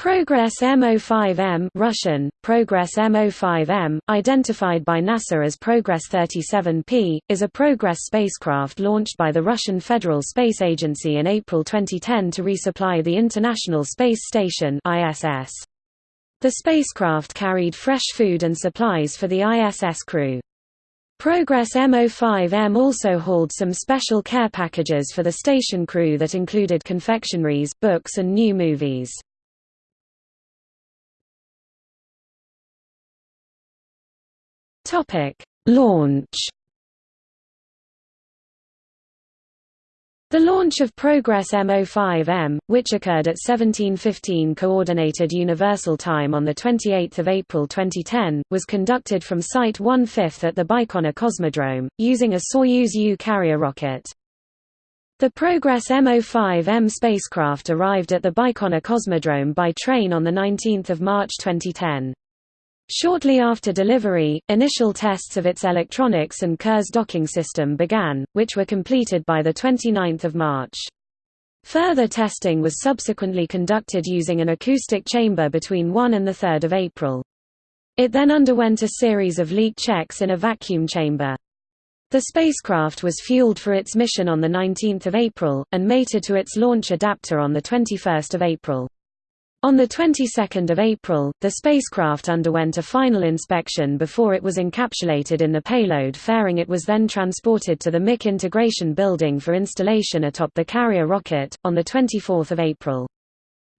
Progress MO5M Russian, Progress MO5M, identified by NASA as Progress 37P, is a Progress spacecraft launched by the Russian Federal Space Agency in April 2010 to resupply the International Space Station ISS. The spacecraft carried fresh food and supplies for the ISS crew. Progress MO5M also hauled some special care packages for the station crew that included confectionaries, books and new movies. Topic: Launch. The launch of Progress MO5M, which occurred at 1715 Coordinated Universal Time on 28 April 2010, was conducted from Site 1/5 at the Baikonur Cosmodrome, using a Soyuz U carrier rocket. The Progress MO5M spacecraft arrived at the Baikonur Cosmodrome by train on 19 March 2010. Shortly after delivery, initial tests of its electronics and Kurs docking system began, which were completed by 29 March. Further testing was subsequently conducted using an acoustic chamber between 1 and 3 April. It then underwent a series of leak checks in a vacuum chamber. The spacecraft was fueled for its mission on 19 April, and mated to its launch adapter on 21 April. On the 22nd of April, the spacecraft underwent a final inspection before it was encapsulated in the payload fairing it was then transported to the MIC integration building for installation atop the carrier rocket, on 24 April.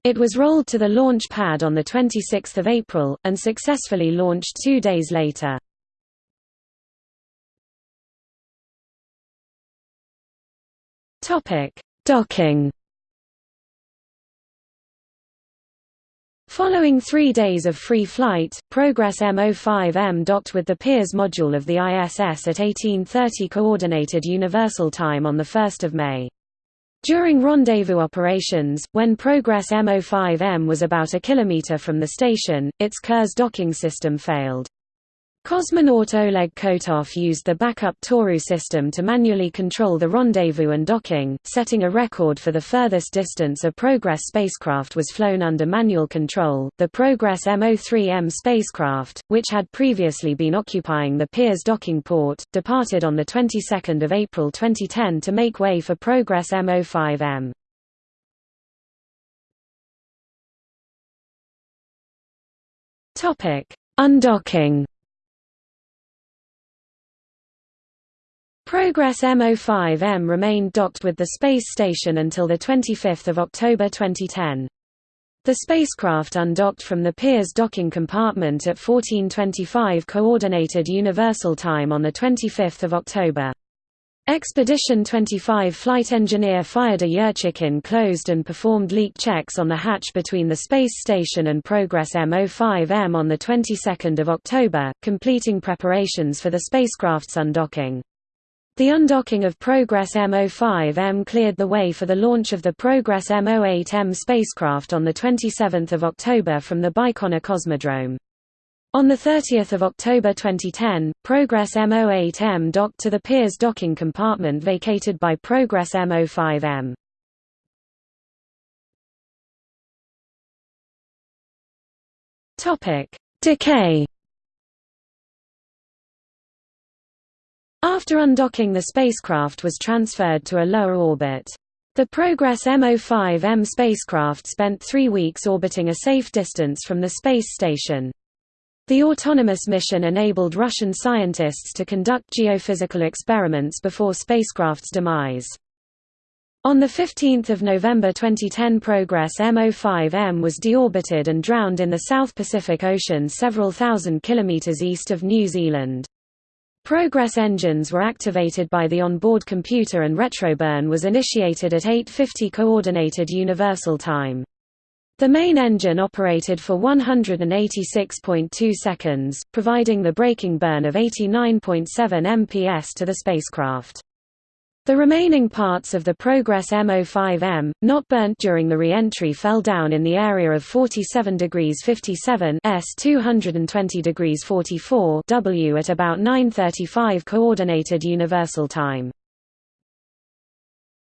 It was rolled to the launch pad on 26 April, and successfully launched two days later. Docking Following three days of free flight, Progress MO5M docked with the Pirs module of the ISS at 1830 Coordinated Universal Time on 1 May. During rendezvous operations, when Progress MO5M was about a kilometer from the station, its Kurs docking system failed. Cosmonaut Oleg Kotov used the backup Toru system to manually control the rendezvous and docking, setting a record for the furthest distance a Progress spacecraft was flown under manual control. The Progress MO3M spacecraft, which had previously been occupying the Pirs docking port, departed on the 22nd of April 2010 to make way for Progress MO5M. Topic: Undocking Progress MO5M remained docked with the space station until 25 October 2010. The spacecraft undocked from the Pirs docking compartment at 1425 Coordinated Universal Time on the 25th of October. Expedition 25 flight engineer Fyodor Yurchikhin closed and performed leak checks on the hatch between the space station and Progress MO5M on the 22nd of October, completing preparations for the spacecraft's undocking. The undocking of Progress MO5M cleared the way for the launch of the Progress MO8M spacecraft on 27 October from the Baikonur Cosmodrome. On 30 October 2010, Progress MO8M docked to the Pirs docking compartment vacated by Progress MO5M. Decay After undocking the spacecraft was transferred to a lower orbit. The Progress MO5M spacecraft spent three weeks orbiting a safe distance from the space station. The autonomous mission enabled Russian scientists to conduct geophysical experiments before spacecraft's demise. On 15 November 2010 Progress MO5M was deorbited and drowned in the South Pacific Ocean several thousand kilometers east of New Zealand. Progress engines were activated by the onboard computer and retroburn was initiated at 8.50 Coordinated Universal Time. The main engine operated for 186.2 seconds, providing the braking burn of 89.7 MPS to the spacecraft. The remaining parts of the Progress MO5M, not burnt during the re-entry fell down in the area of 47 degrees 57 S 220 degrees 44 W at about 9.35 Coordinated Universal Time.